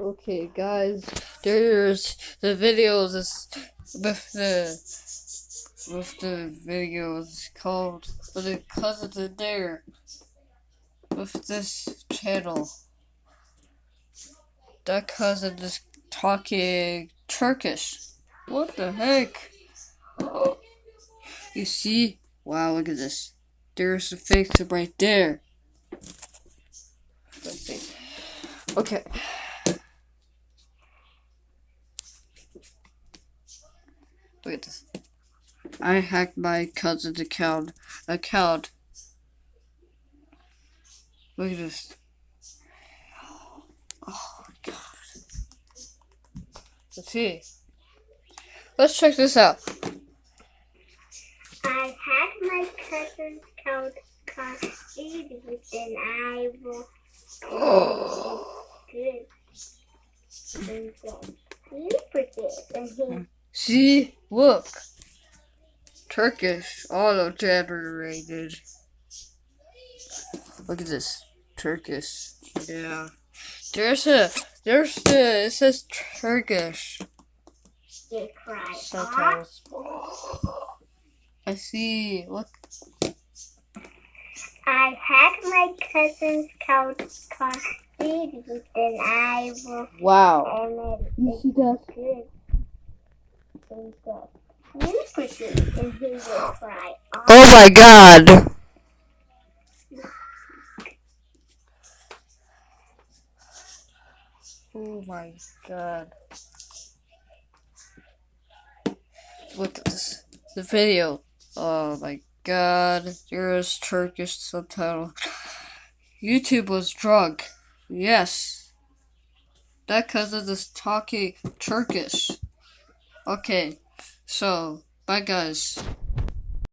Okay, guys, there's the videos with the with the videos called with the cousins in there with this channel. That cousin is talking Turkish. What the heck? You see? Wow, look at this. There's the face right there. Okay. Look at this. I hacked my cousin's account. Account. Look at this. Oh my god. Let's see. Let's check this out. I had my cousin's account created and I will Oh. good. And then he forget and he See? Look. Turkish auto generated. Look at this. Turkish. Yeah. There's a there's the it says Turkish off. subtitles. I see. Look. I had my cousin's account created and I will Wow. and You see that? Oh my god. Oh my god. Look this. The video. Oh my god. There's Turkish subtitle. YouTube was drunk. Yes. That cousin is talking Turkish. Okay. So, bye guys.